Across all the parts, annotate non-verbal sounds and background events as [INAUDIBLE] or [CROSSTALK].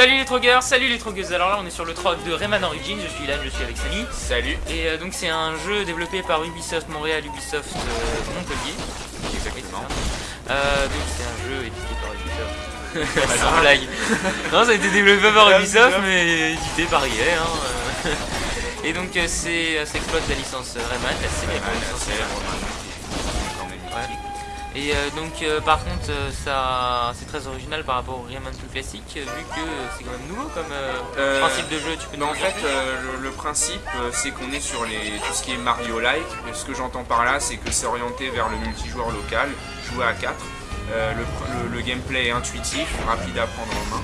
Salut les trogueurs, salut les trogueuses. Alors là, on est sur le troc de Rayman Origins. Je suis là, je suis avec Samy. Salut. Et euh, donc, c'est un jeu développé par Ubisoft Montréal, Ubisoft euh, Montpellier. Exactement. Euh, donc, c'est un jeu édité par Ubisoft. [LAUGHS] Sans blague. non, ça a été développé par Ubisoft, mais édité par EA. Hein. [LAUGHS] Et donc, c'est, ça exploite la licence Rayman, la célèbre licence Ouais. Et euh, donc euh, par contre euh, ça c'est très original par rapport au Rayman classique vu que c'est quand même nouveau comme principe de jeu tu peux Mais en fait, le, le principe, c'est qu'on est sur les, tout ce qui est Mario-like. Et Ce que j'entends par là, c'est que c'est orienté vers le multijoueur local, jouer à 4. Euh, le, pr- le- le gameplay est intuitif, rapide à prendre en main.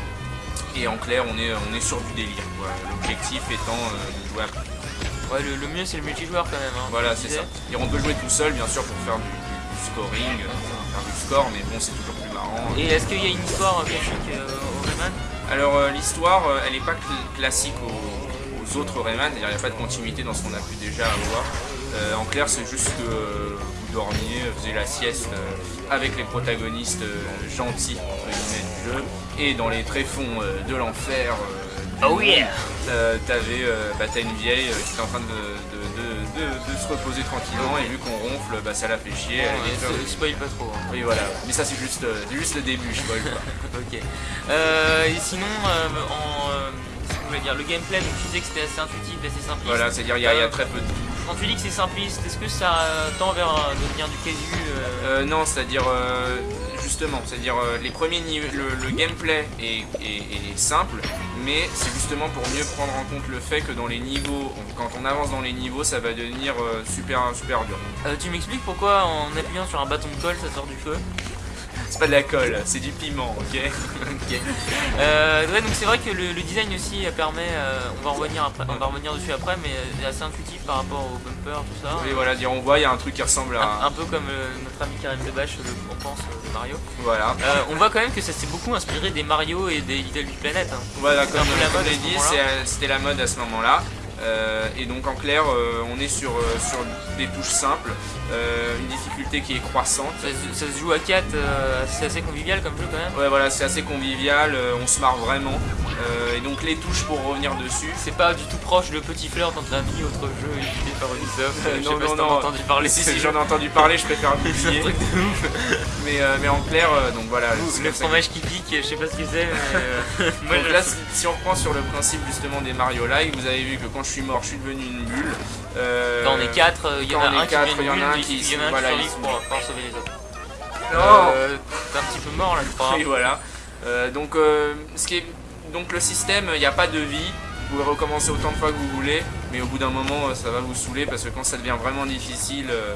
Et en clair, on est, on est sur du délire. L'objectif étant de jouer à Ouais le, mieux c'est le multijoueur quand même hein, Voilà, c'est ça. Et on peut jouer tout seul, bien sûr, pour faire du scoring, euh, faire du score, mais bon, c'est toujours plus marrant. Et est-ce qu'il y a une histoire euh, classique euh, au Rayman? Alors euh, l'histoire, euh, elle n'est pas cl- classique aux, aux autres Rayman, il n'y a pas de continuité dans ce qu'on a pu déjà avoir. Euh, en clair, c'est juste que euh, vous dormiez, vous faisiez la sieste euh, avec les protagonistes euh, gentils entre guillemets, du jeu, et dans les tréfonds euh, de l'enfer. euh, Oh yeah euh, T'avais, euh, bah, une vieille euh, qui était en train de, de- de- se reposer tranquillement, et vu qu'on ronfle, bah, ça la fait chier. elle peur. se- Spoil pas trop hein. Oui voilà, mais ça c'est juste, euh, juste le début, je spoil pas. [LAUGHS] Ok. Euh, et sinon, euh, en, euh, que je dire, le gameplay, donc tu disais que c'était assez intuitif, assez simpliste. Voilà, c'est-à-dire il y, y a très peu de Quand tu dis que c'est simpliste, est-ce que ça euh, tend vers euh, devenir du casu euh, Euh, non, c'est-à-dire euh, justement, c'est-à-dire les premiers niveaux, le, le gameplay est, est- est simple, mais c'est justement pour mieux prendre en compte le fait que dans les niveaux, on- quand on avance dans les niveaux, ça va devenir super super dur. euh, Tu m'expliques pourquoi en appuyant sur un bâton de colle ça sort du feu? C'est pas de la colle, c'est du piment, ok [LAUGHS] Ok. Euh, ouais, donc c'est vrai que le, le design aussi euh, permet, euh, on va revenir après, on va revenir dessus après, mais c'est assez intuitif par rapport au bumper, tout ça. Et voilà, dire on voit, il y a un truc qui ressemble à, un peu comme euh, notre ami Karim Debache le on pense de Mario. voilà. On voit quand même que ça s'est beaucoup inspiré des Mario et des Little Big Planet. hein. Voilà, comme, la mode dit, c'était la mode à ce moment-là. Euh, et donc en clair, euh, on est sur, euh, sur des touches simples, une difficulté qui est croissante. Ça, se- ça se joue à 4, c'est assez convivial comme jeu quand même. Ouais voilà, c'est assez convivial, on se marre vraiment. Et donc les touches pour revenir dessus. C'est pas du tout proche de Petit Fleur, notre ami, autre jeu édité par Ubisoft. Non, pas si non, non. entendu parler. si j'en ai entendu parler, je préfère [LAUGHS] l'oublier. truc de ouf. mais, mais en clair, donc voilà. c'est Le fromage qui pique, je sais pas ce que c'est, mais [LAUGHS] Donc là, si- si on reprend sur le principe justement des Mario Live, vous avez vu que quand je suis mort, je suis devenu une bulle. Euh, Quand on est 4, il y en a un qui quatre, devient il y en a nul, un mais qui- il y en a un qui survit pour, pour sauver les autres. Non Euh, T'es un petit peu mort là, je crois. Oui, voilà. Euh, donc, euh, ce qui est... donc le système, il n'y a pas de vie. Vous pouvez recommencer autant de fois que vous voulez, mais au bout d'un moment, euh, ça va vous saouler parce que quand ça devient vraiment difficile, euh,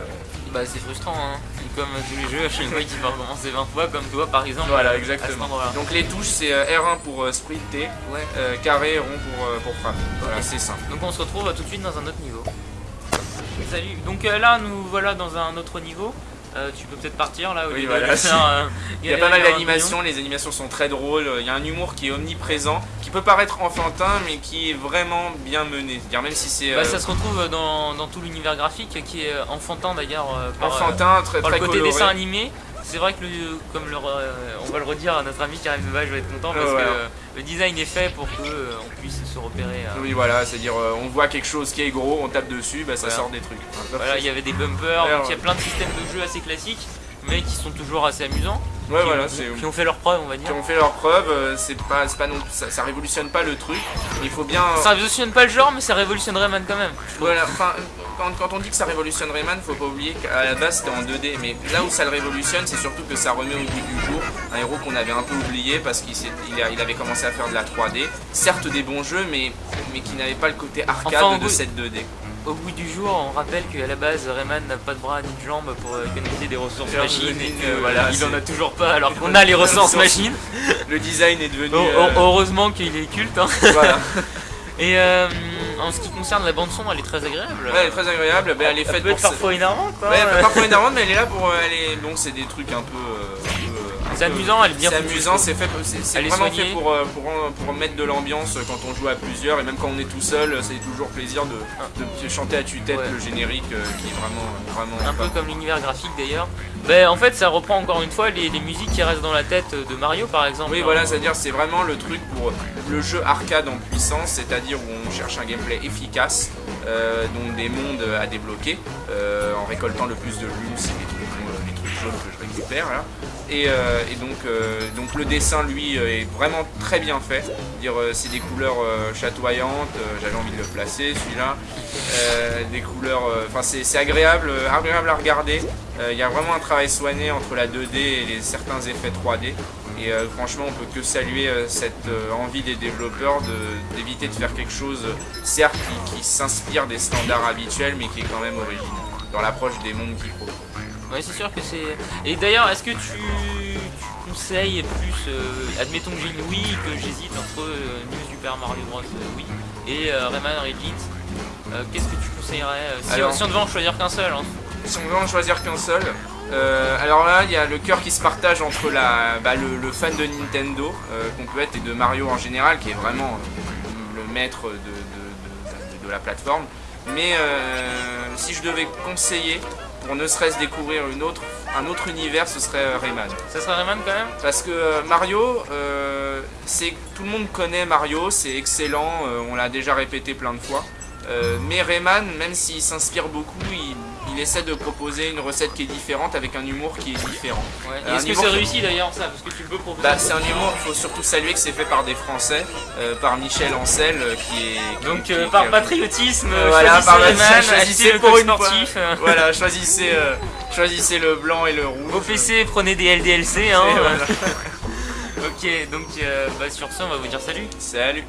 Bah c'est frustrant, hein. Comme tous les jeux, à chaque fois qu'il va recommencer 20 fois, comme toi par exemple. voilà, cet exactement. Donc les touches, c'est euh, R1 pour euh, sprinter, Ouais. euh, carré, rond pour, euh, pour frapper. Voilà, c'est simple. Donc on se retrouve euh, tout de suite dans un autre niveau. Salut. Donc euh, là, nous voilà dans un autre niveau. Euh, tu peux peut-être partir là. au Oui, lieu voilà, de [LAUGHS] si. faire, euh, [LAUGHS] Il y a pas mal d'animations, les animations sont très drôles, il y a un humour qui est omniprésent, qui peut paraître enfantin, mais qui est vraiment bien mené. Même si c'est. Bah, euh, ça se retrouve dans, dans tout l'univers graphique qui est enfantin d'ailleurs euh, par, enfantin, très, par très le côté coloré. dessin animé. C'est vrai que le, comme le, on va le redire à notre ami Karim Deval, je vais être content parce Ouais, que le design est fait pour que euh, puisse se repérer. euh, Oui, voilà, c'est-à-dire euh, on voit quelque chose qui est gros, on tape dessus, bah, ça Voilà. sort des trucs. Voilà, il y avait des bumpers, il y a plein de systèmes de jeu assez classiques, mais qui sont toujours assez amusants. Ouais, qui, voilà, ont, qui ont fait leur preuve, on va Qui dire. ont fait leurs preuves, euh, c'est pas, non, ça, ça révolutionne pas le truc, il faut bien. Ça révolutionne pas le genre, mais ça révolutionne Rayman quand même. Voilà, enfin, quand, quand on dit que ça révolutionne Rayman, faut pas oublier qu'à la base c'était en 2D, mais là où ça le révolutionne, c'est surtout que ça remet au goût du jour un héros qu'on avait un peu oublié parce qu'il il il avait commencé à faire de la 3D. Certes des bons jeux, mais, mais qui n'avaient pas le côté arcade Enfin, de goût- cette 2D. Au bout du jour, on rappelle qu'à la base, Rayman n'a pas de bras ni de jambes pour euh, économiser des ressources machines et que, euh, voilà, il en a toujours pas alors qu'on a les ressources machines. Le design est devenu. Oh, euh, oh, heureusement qu'il est culte. hein. [LAUGHS] voilà. [LAUGHS] Et euh, en ce qui concerne la bande son, elle est très agréable. Ouais, elle est très agréable, ben, elle est Elle faite peut pour être parfois énervante. quoi. Ouais, parfois énervante, mais elle est là pour. euh, Elle est... Bon, c'est des trucs un peu, euh, un peu, C'est amusant, elle est bien C'est amusant, c'est fait, c'est vraiment fait pour, euh, pour, pour mettre de l'ambiance quand on joue à plusieurs et même quand on est tout seul, c'est toujours plaisir de, de chanter à tue-tête Ouais. le générique euh, qui est vraiment, vraiment Un peu comme l'univers graphique d'ailleurs. Ben, en fait, ça reprend encore une fois les, les musiques qui restent dans la tête de Mario par exemple. Oui, hein. voilà, c'est-à-dire c'est vraiment le truc pour le jeu arcade en puissance, c'est-à-dire où on cherche un gameplay efficace, euh, donc des mondes à débloquer, euh, en récoltant le plus de lunes, c'est les trucs, que je récupère là. Et, euh, donc, euh, donc le dessin, lui, euh, est vraiment très bien fait. Dire, c'est des couleurs chatoyantes. J'avais envie de le placer, celui-là. Des couleurs, enfin c'est agréable, agréable à regarder. Il y a vraiment un travail soigné entre la 2D et les, certains effets 3D. Et franchement, on peut que saluer cette envie des développeurs d'éviter de, faire quelque chose, certes, qui, qui s'inspire des standards habituels, mais qui est quand même original dans l'approche des mondes qu'ils proposent. Ouais, c'est sûr que c'est. Et d'ailleurs, est-ce que tu, tu conseilles plus. euh, admettons que j'ai une Wii, que j'hésite entre euh, New Super Mario Bros. euh, Wii et Rayman. Euh, Qu'est-ce que tu conseillerais si, Alors- si on devait en choisir qu'un seul hein. Si on veut en choisir qu'un seul, alors là, il y a le cœur qui se partage entre la, bah, le, le fan de Nintendo qu'on peut être et de Mario en général, qui est vraiment le maître de, de- de- de- de la plateforme. Mais euh, si je devais conseiller, pour ne serait-ce découvrir une autre, un autre univers, ce serait euh, Rayman. Ça serait Rayman quand même? Parce que euh, Mario, euh, c'est tout le monde connaît Mario, c'est excellent, on l'a déjà répété plein de fois. Euh, mais Rayman, même s'il s'inspire beaucoup, il, il essaie de proposer une recette qui est différente avec un humour qui est différent. Ouais. Euh, Est-ce que c'est réussi d'ailleurs ça Parce que tu peux proposer. Bah, c'est un humour, il faut surtout saluer que c'est fait par des Français, euh, par Michel Ancel, euh, qui est. qui- Donc qui- euh, qui par patriotisme, voilà, choisissez par Rayman, choisissez achetez le pour une sportif. Voilà, choisissez, choisissez le blanc et le rouge. Vos PC, prenez des LDLC. Hein, voilà. [LAUGHS] ok, donc bah, sur ce, on va vous dire salut. Salut